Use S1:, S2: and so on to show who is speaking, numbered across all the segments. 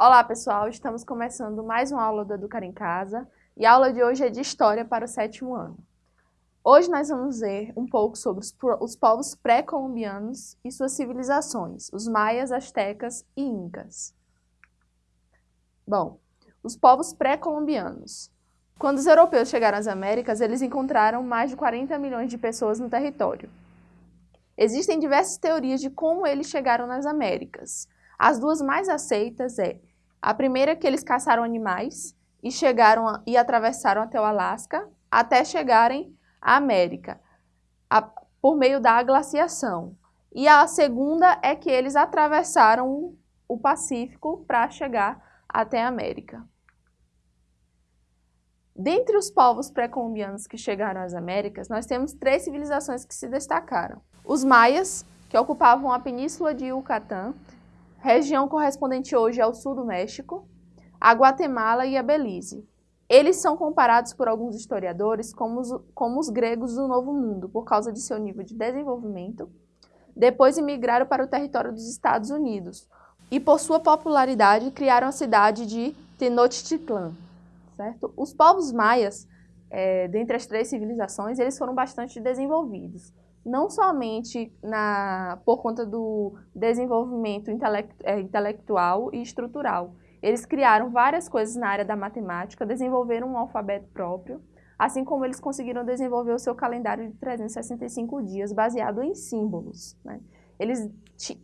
S1: Olá pessoal, estamos começando mais uma aula do Educar em Casa e a aula de hoje é de História para o sétimo ano. Hoje nós vamos ver um pouco sobre os, os povos pré-colombianos e suas civilizações, os maias, astecas e incas. Bom, os povos pré-colombianos. Quando os europeus chegaram às Américas, eles encontraram mais de 40 milhões de pessoas no território. Existem diversas teorias de como eles chegaram nas Américas. As duas mais aceitas é a primeira é que eles caçaram animais e chegaram e atravessaram até o Alasca até chegarem à América a, por meio da glaciação. E a segunda é que eles atravessaram o Pacífico para chegar até a América. Dentre os povos pré-colombianos que chegaram às Américas, nós temos três civilizações que se destacaram. Os maias, que ocupavam a península de Yucatán região correspondente hoje ao sul do México, a Guatemala e a Belize. Eles são comparados por alguns historiadores como os, como os gregos do Novo Mundo, por causa de seu nível de desenvolvimento. Depois imigraram para o território dos Estados Unidos e, por sua popularidade, criaram a cidade de Tenochtitlan. Certo? Os povos maias, é, dentre as três civilizações, eles foram bastante desenvolvidos não somente na, por conta do desenvolvimento é, intelectual e estrutural. Eles criaram várias coisas na área da matemática, desenvolveram um alfabeto próprio, assim como eles conseguiram desenvolver o seu calendário de 365 dias baseado em símbolos. Né? Eles,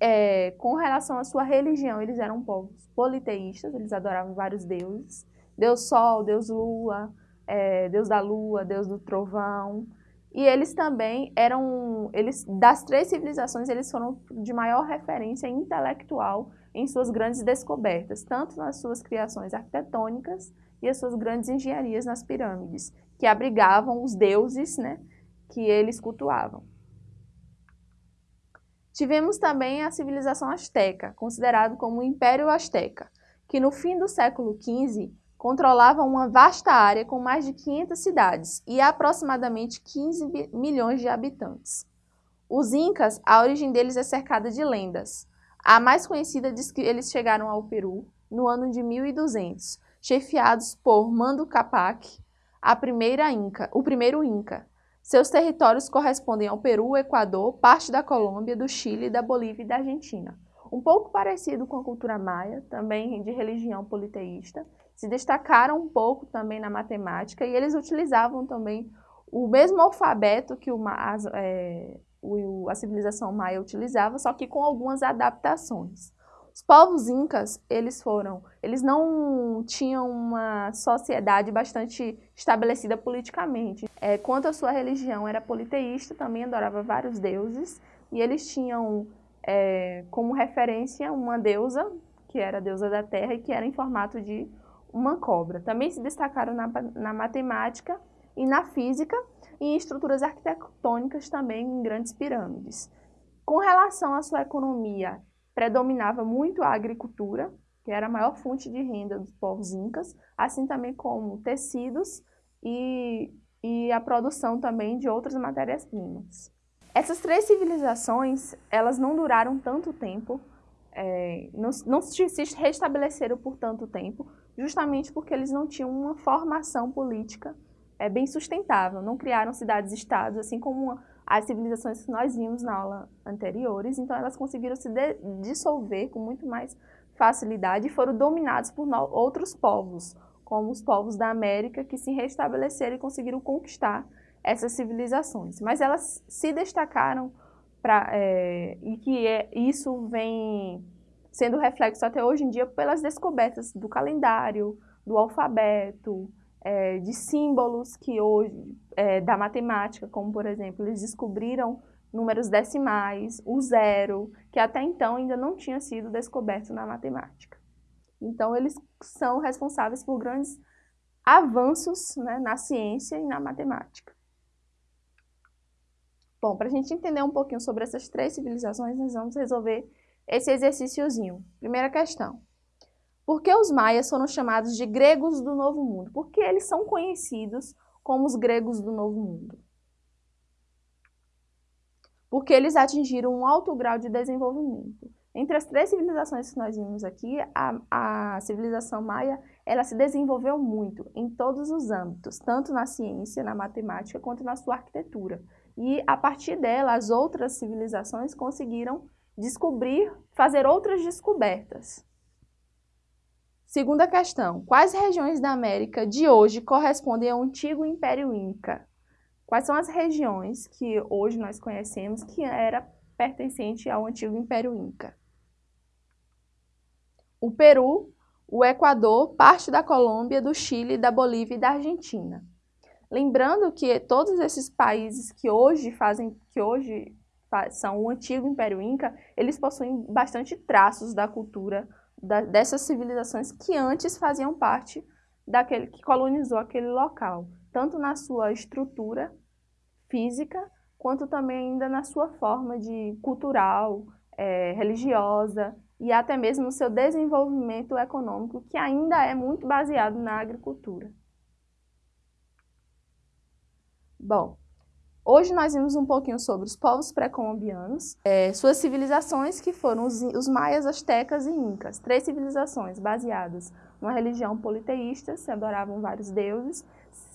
S1: é, com relação à sua religião, eles eram povos politeístas, eles adoravam vários deuses, Deus Sol, Deus Lua, é, Deus da Lua, Deus do Trovão, e eles também eram, eles, das três civilizações, eles foram de maior referência intelectual em suas grandes descobertas, tanto nas suas criações arquitetônicas e as suas grandes engenharias nas pirâmides, que abrigavam os deuses né, que eles cultuavam. Tivemos também a civilização asteca, considerado como o Império Azteca, que no fim do século XV controlavam uma vasta área com mais de 500 cidades e aproximadamente 15 milhões de habitantes. Os Incas, a origem deles é cercada de lendas. A mais conhecida diz que eles chegaram ao Peru no ano de 1200, chefiados por Mandu Capac, a primeira Inca, o primeiro Inca. Seus territórios correspondem ao Peru, Equador, parte da Colômbia, do Chile, da Bolívia e da Argentina. Um pouco parecido com a cultura maia, também de religião politeísta, se destacaram um pouco também na matemática e eles utilizavam também o mesmo alfabeto que as, é, o, a civilização maia utilizava, só que com algumas adaptações. Os povos incas, eles foram, eles não tinham uma sociedade bastante estabelecida politicamente. É, quanto à sua religião, era politeísta, também adorava vários deuses, e eles tinham é, como referência uma deusa, que era a deusa da terra, e que era em formato de uma cobra. Também se destacaram na, na matemática e na física e em estruturas arquitetônicas também em grandes pirâmides. Com relação à sua economia, predominava muito a agricultura, que era a maior fonte de renda dos povos incas, assim também como tecidos e, e a produção também de outras matérias-primas. Essas três civilizações, elas não duraram tanto tempo, é, não, não se restabeleceram por tanto tempo, justamente porque eles não tinham uma formação política é, bem sustentável, não criaram cidades-estados, assim como as civilizações que nós vimos na aula anteriores, então elas conseguiram se dissolver com muito mais facilidade e foram dominados por outros povos, como os povos da América, que se restabeleceram e conseguiram conquistar essas civilizações. Mas elas se destacaram pra, é, e que é, isso vem sendo reflexo até hoje em dia pelas descobertas do calendário, do alfabeto, é, de símbolos que hoje, é, da matemática, como por exemplo, eles descobriram números decimais, o zero, que até então ainda não tinha sido descoberto na matemática. Então eles são responsáveis por grandes avanços né, na ciência e na matemática. Bom, para a gente entender um pouquinho sobre essas três civilizações, nós vamos resolver esse exercíciozinho. Primeira questão. Por que os maias foram chamados de gregos do Novo Mundo? Por que eles são conhecidos como os gregos do Novo Mundo? Porque eles atingiram um alto grau de desenvolvimento. Entre as três civilizações que nós vimos aqui, a, a civilização maia ela se desenvolveu muito em todos os âmbitos, tanto na ciência, na matemática, quanto na sua arquitetura. E a partir dela, as outras civilizações conseguiram descobrir, fazer outras descobertas. Segunda questão, quais regiões da América de hoje correspondem ao antigo Império Inca? Quais são as regiões que hoje nós conhecemos que era pertencente ao antigo Império Inca? o Peru, o Equador, parte da Colômbia, do Chile, da Bolívia e da Argentina. Lembrando que todos esses países que hoje fazem, que hoje são o antigo Império Inca, eles possuem bastante traços da cultura da, dessas civilizações que antes faziam parte daquele que colonizou aquele local, tanto na sua estrutura física, quanto também ainda na sua forma de cultural, é, religiosa e até mesmo no seu desenvolvimento econômico, que ainda é muito baseado na agricultura. Bom, hoje nós vimos um pouquinho sobre os povos pré-colombianos, é, suas civilizações que foram os, os maias, astecas e incas, três civilizações baseadas numa religião politeísta, se adoravam vários deuses,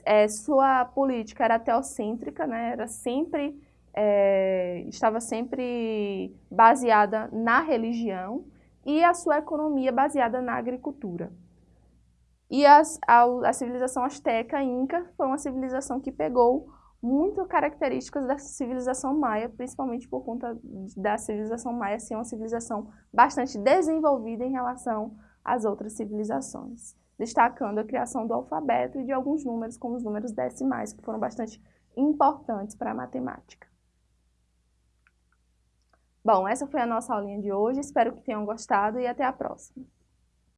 S1: é, sua política era teocêntrica, né, era sempre é, estava sempre baseada na religião e a sua economia baseada na agricultura. E as, a, a civilização asteca inca foi uma civilização que pegou muito características da civilização maia, principalmente por conta da civilização maia ser uma civilização bastante desenvolvida em relação às outras civilizações, destacando a criação do alfabeto e de alguns números, como os números decimais, que foram bastante importantes para a matemática. Bom, essa foi a nossa aulinha de hoje, espero que tenham gostado e até a próxima.